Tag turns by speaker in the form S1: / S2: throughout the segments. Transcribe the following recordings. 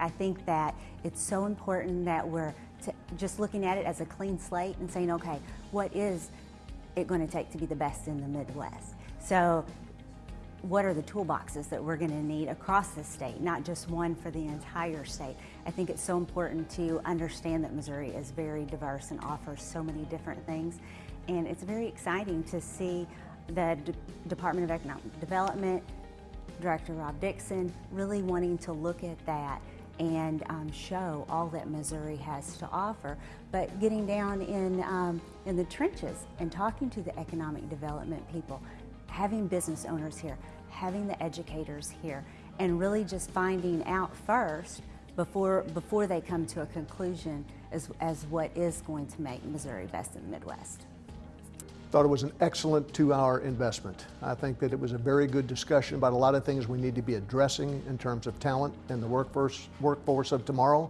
S1: I think that it's so important that we're just looking at it as a clean slate and saying, okay, what is it going to take to be the best in the Midwest? So what are the toolboxes that we're going to need across the state, not just one for the entire state. I think it's so important to understand that Missouri is very diverse and offers so many different things. And it's very exciting to see the D Department of Economic Development, Director Rob Dixon, really wanting to look at that and um, show all that Missouri has to offer, but getting down in, um, in the trenches and talking to the economic development people, having business owners here, having the educators here, and really just finding out first before, before they come to a conclusion as, as what is going to make Missouri best in the Midwest.
S2: Thought it was an excellent two-hour investment. I think that it was a very good discussion about a lot of things we need to be addressing in terms of talent and the workforce, workforce of tomorrow.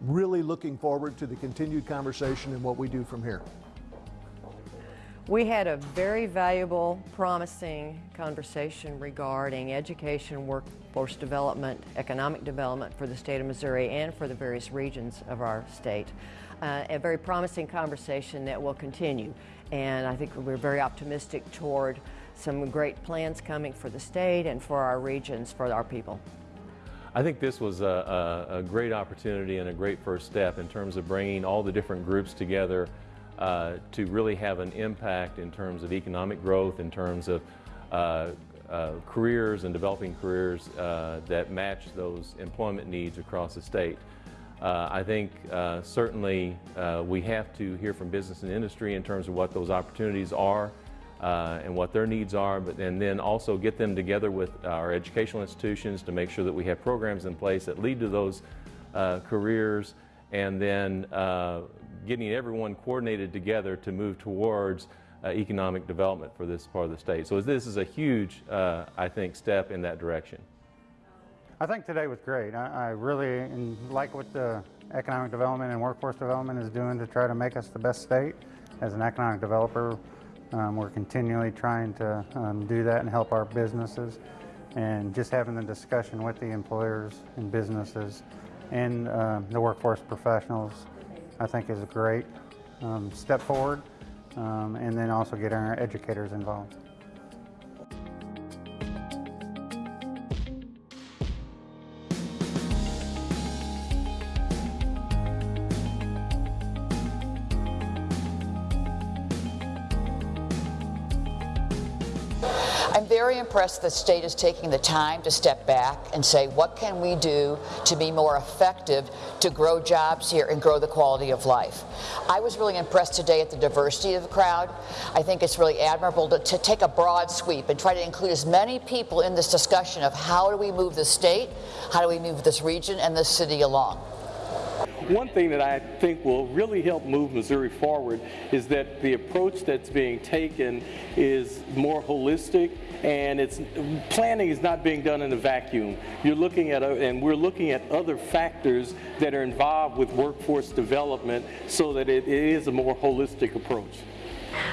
S2: Really looking forward to the continued conversation and what we do from here.
S3: We had a very valuable, promising conversation regarding education, workforce development, economic development for the state of Missouri and for the various regions of our state. Uh, a very promising conversation that will continue. And I think we're very optimistic toward some great plans coming for the state and for our regions, for our people.
S4: I think this was a, a, a great opportunity and a great first step in terms of bringing all the different groups together uh, to really have an impact in terms of economic growth, in terms of uh, uh, careers and developing careers uh, that match those employment needs across the state. Uh, I think uh, certainly we have to hear from business and industry in terms of what those opportunities are and what their needs are, but and then also get them together with our educational institutions to make sure that we have programs in place that lead to those careers and then uh, getting everyone coordinated together to move towards economic development for this part of the state. So this is a huge, I think, step in that direction.
S5: I think today was great. I, I really like what the economic development and workforce development is doing to try to make us the best state. As an economic developer, um, we're continually trying to um, do that and help our businesses. And just having the discussion with the employers and businesses and uh, the workforce professionals, I think is a great um, step forward. Um, and then also getting our educators involved.
S6: Very impressed the state is taking the time to step back and say, what can we do to be more effective to grow jobs here and grow the quality of life? I was really impressed today at the diversity of the crowd. I think it's really admirable to, to take a broad sweep and try to include as many people in this discussion of how do we move the state, how do we move this region and this city along.
S7: One thing that I think will really help move Missouri forward is that the approach that's being taken is more holistic and it's planning is not being done in a vacuum. You're looking at, and we're looking at other factors that are involved with workforce development so that it, it is a more holistic approach.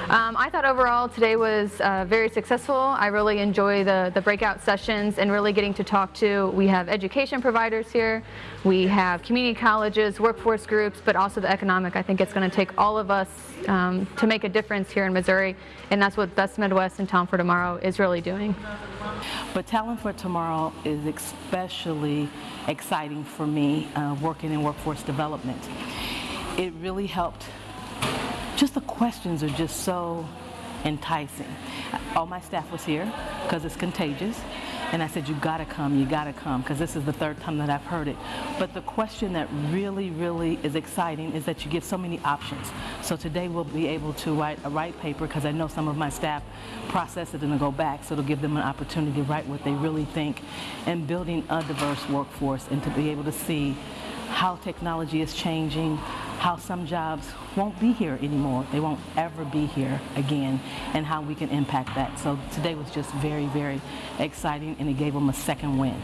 S8: Um, I thought overall today was uh, very successful. I really enjoy the, the breakout sessions and really getting to talk to, we have education providers here, we have community colleges, workforce groups, but also the economic. I think it's going to take all of us um, to make a difference here in Missouri, and that's what Best Midwest and Talent for Tomorrow is really doing.
S9: But Talent for Tomorrow is especially exciting for me uh, working in workforce development. It really helped just the questions are just so enticing. All my staff was here because it's contagious. And I said, you gotta come, you gotta come, because this is the third time that I've heard it. But the question that really, really is exciting is that you get so many options. So today we'll be able to write a write paper, because I know some of my staff process it and go back, so it'll give them an opportunity to write what they really think, and building a diverse workforce and to be able to see how technology is changing, how some jobs won't be here anymore. They won't ever be here again, and how we can impact that. So today was just very, very exciting, and it gave them a second win.